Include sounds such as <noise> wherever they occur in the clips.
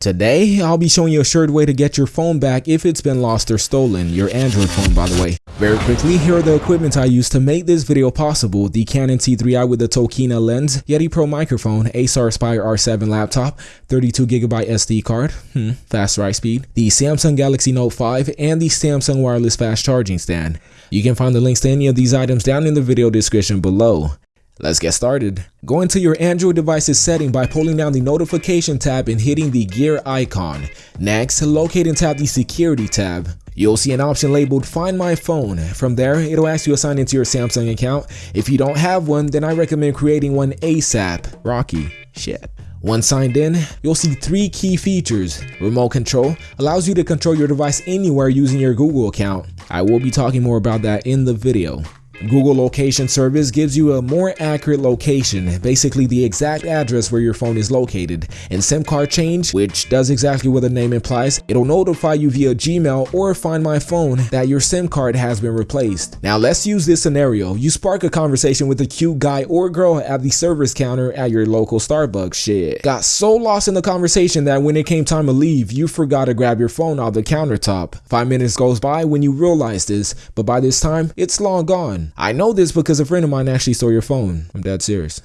Today, I'll be showing you a sure way to get your phone back if it's been lost or stolen, your Android phone by the way. Very quickly, here are the equipment I used to make this video possible. The Canon T3i with the Tokina lens, Yeti Pro microphone, Acer Aspire R7 laptop, 32GB SD card, hmm, fast write speed, the Samsung Galaxy Note 5, and the Samsung wireless fast charging stand. You can find the links to any of these items down in the video description below. Let's get started. Go into your Android device's setting by pulling down the notification tab and hitting the gear icon. Next, locate and tap the security tab. You'll see an option labeled find my phone. From there, it'll ask you to sign into your Samsung account. If you don't have one, then I recommend creating one ASAP. Rocky. Shit. Once signed in, you'll see three key features. Remote control allows you to control your device anywhere using your Google account. I will be talking more about that in the video. Google Location Service gives you a more accurate location, basically the exact address where your phone is located. And SIM card change, which does exactly what the name implies, it'll notify you via Gmail or Find My Phone that your SIM card has been replaced. Now let's use this scenario. You spark a conversation with a cute guy or girl at the service counter at your local Starbucks shit. Got so lost in the conversation that when it came time to leave, you forgot to grab your phone off the countertop. Five minutes goes by when you realize this, but by this time, it's long gone. I know this because a friend of mine actually stole your phone. I'm dead serious.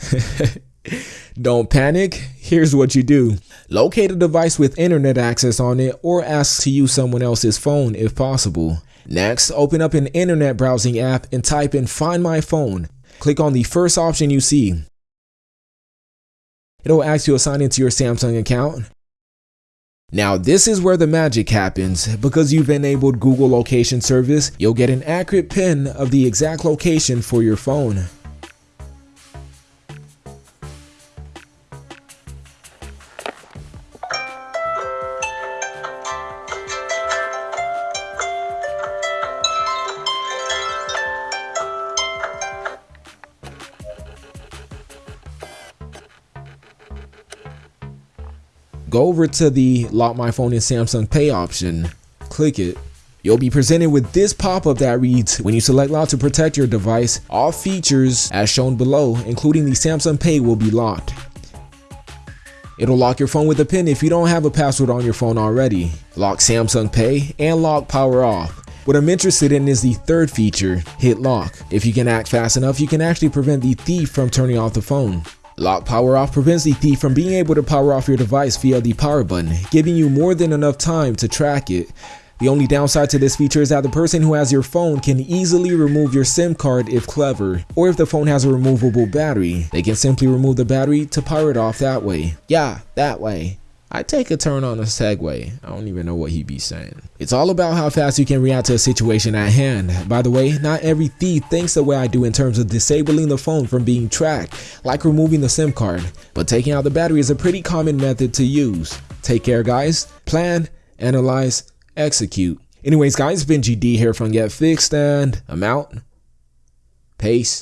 <laughs> Don't panic. Here's what you do. Locate a device with internet access on it or ask to use someone else's phone if possible. Next, open up an internet browsing app and type in find my phone. Click on the first option you see. It'll ask you to sign into your Samsung account. Now this is where the magic happens. Because you've enabled Google Location Service, you'll get an accurate pin of the exact location for your phone. Go over to the lock my phone in Samsung Pay option, click it. You'll be presented with this pop-up that reads, when you select lock to protect your device, all features as shown below, including the Samsung Pay will be locked. It'll lock your phone with a pin if you don't have a password on your phone already. Lock Samsung Pay and lock power off. What I'm interested in is the third feature, hit lock. If you can act fast enough, you can actually prevent the thief from turning off the phone. Lock power off prevents the thief from being able to power off your device via the power button, giving you more than enough time to track it. The only downside to this feature is that the person who has your phone can easily remove your SIM card if clever, or if the phone has a removable battery, they can simply remove the battery to power it off that way. Yeah, that way. I take a turn on a Segway. I don't even know what he be saying. It's all about how fast you can react to a situation at hand. By the way, not every thief thinks the way I do in terms of disabling the phone from being tracked, like removing the SIM card, but taking out the battery is a pretty common method to use. Take care guys, plan, analyze, execute. Anyways guys, been GD here from Get Fixed and I'm out. Peace.